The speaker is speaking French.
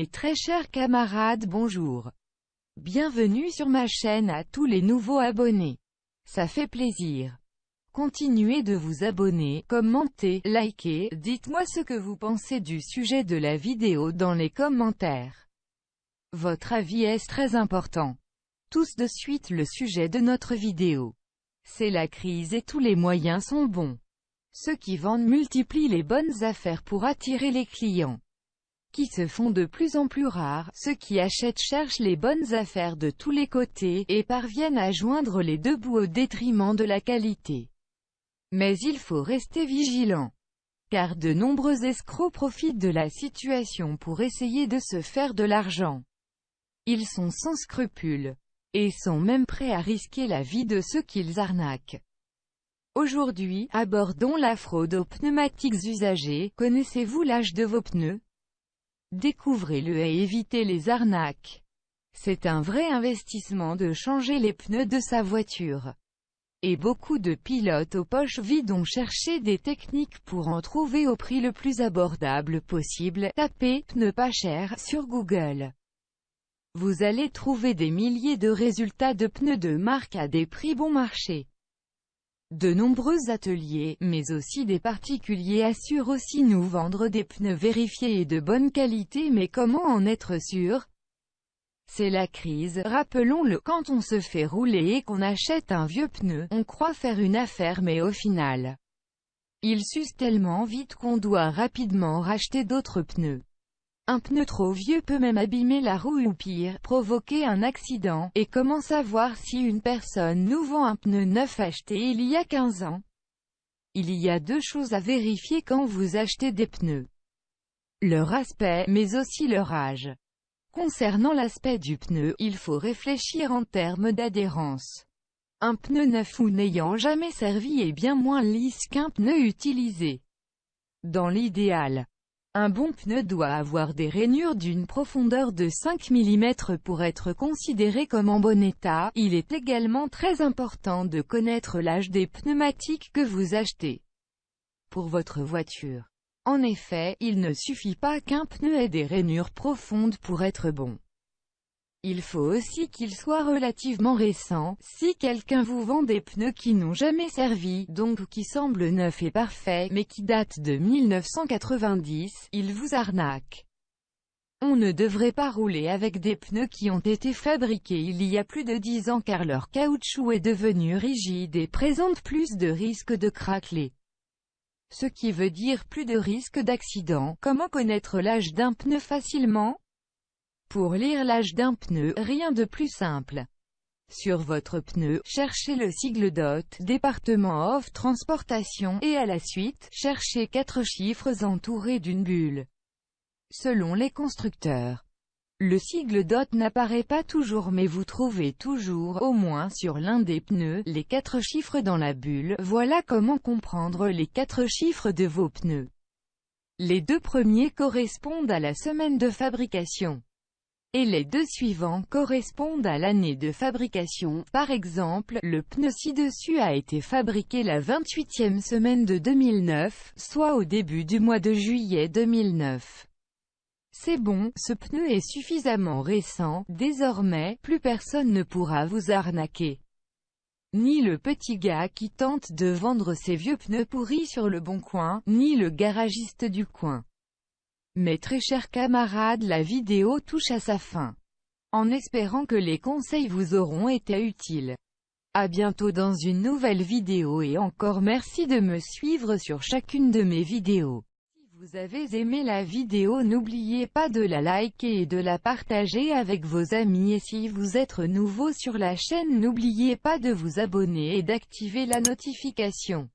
Mes très chers camarades bonjour. Bienvenue sur ma chaîne à tous les nouveaux abonnés. Ça fait plaisir. Continuez de vous abonner, commenter, liker, dites-moi ce que vous pensez du sujet de la vidéo dans les commentaires. Votre avis est très important. Tous de suite le sujet de notre vidéo. C'est la crise et tous les moyens sont bons. Ceux qui vendent multiplient les bonnes affaires pour attirer les clients qui se font de plus en plus rares, ceux qui achètent cherchent les bonnes affaires de tous les côtés, et parviennent à joindre les deux bouts au détriment de la qualité. Mais il faut rester vigilant. Car de nombreux escrocs profitent de la situation pour essayer de se faire de l'argent. Ils sont sans scrupules. Et sont même prêts à risquer la vie de ceux qu'ils arnaquent. Aujourd'hui, abordons la fraude aux pneumatiques usagés. Connaissez-vous l'âge de vos pneus? Découvrez-le et évitez les arnaques. C'est un vrai investissement de changer les pneus de sa voiture. Et beaucoup de pilotes aux poches vides ont cherché des techniques pour en trouver au prix le plus abordable possible. Tapez « pneus pas chers » sur Google. Vous allez trouver des milliers de résultats de pneus de marque à des prix bon marché. De nombreux ateliers, mais aussi des particuliers assurent aussi nous vendre des pneus vérifiés et de bonne qualité mais comment en être sûr? C'est la crise, rappelons-le, quand on se fait rouler et qu'on achète un vieux pneu, on croit faire une affaire mais au final, il s'use tellement vite qu'on doit rapidement racheter d'autres pneus. Un pneu trop vieux peut même abîmer la roue ou pire, provoquer un accident. Et comment savoir si une personne nous vend un pneu neuf acheté il y a 15 ans? Il y a deux choses à vérifier quand vous achetez des pneus. Leur aspect, mais aussi leur âge. Concernant l'aspect du pneu, il faut réfléchir en termes d'adhérence. Un pneu neuf ou n'ayant jamais servi est bien moins lisse qu'un pneu utilisé. Dans l'idéal, un bon pneu doit avoir des rainures d'une profondeur de 5 mm pour être considéré comme en bon état. Il est également très important de connaître l'âge des pneumatiques que vous achetez pour votre voiture. En effet, il ne suffit pas qu'un pneu ait des rainures profondes pour être bon. Il faut aussi qu'il soit relativement récent. Si quelqu'un vous vend des pneus qui n'ont jamais servi, donc qui semblent neufs et parfaits, mais qui datent de 1990, il vous arnaque. On ne devrait pas rouler avec des pneus qui ont été fabriqués il y a plus de 10 ans car leur caoutchouc est devenu rigide et présente plus de risques de craqueler. Ce qui veut dire plus de risques d'accident. Comment connaître l'âge d'un pneu facilement pour lire l'âge d'un pneu, rien de plus simple. Sur votre pneu, cherchez le sigle DOT, département of transportation, et à la suite, cherchez quatre chiffres entourés d'une bulle. Selon les constructeurs, le sigle DOT n'apparaît pas toujours mais vous trouvez toujours, au moins sur l'un des pneus, les quatre chiffres dans la bulle. Voilà comment comprendre les quatre chiffres de vos pneus. Les deux premiers correspondent à la semaine de fabrication et les deux suivants correspondent à l'année de fabrication. Par exemple, le pneu ci-dessus a été fabriqué la 28e semaine de 2009, soit au début du mois de juillet 2009. C'est bon, ce pneu est suffisamment récent, désormais, plus personne ne pourra vous arnaquer. Ni le petit gars qui tente de vendre ses vieux pneus pourris sur le bon coin, ni le garagiste du coin. Mes très chers camarades la vidéo touche à sa fin. En espérant que les conseils vous auront été utiles. A bientôt dans une nouvelle vidéo et encore merci de me suivre sur chacune de mes vidéos. Si vous avez aimé la vidéo n'oubliez pas de la liker et de la partager avec vos amis et si vous êtes nouveau sur la chaîne n'oubliez pas de vous abonner et d'activer la notification.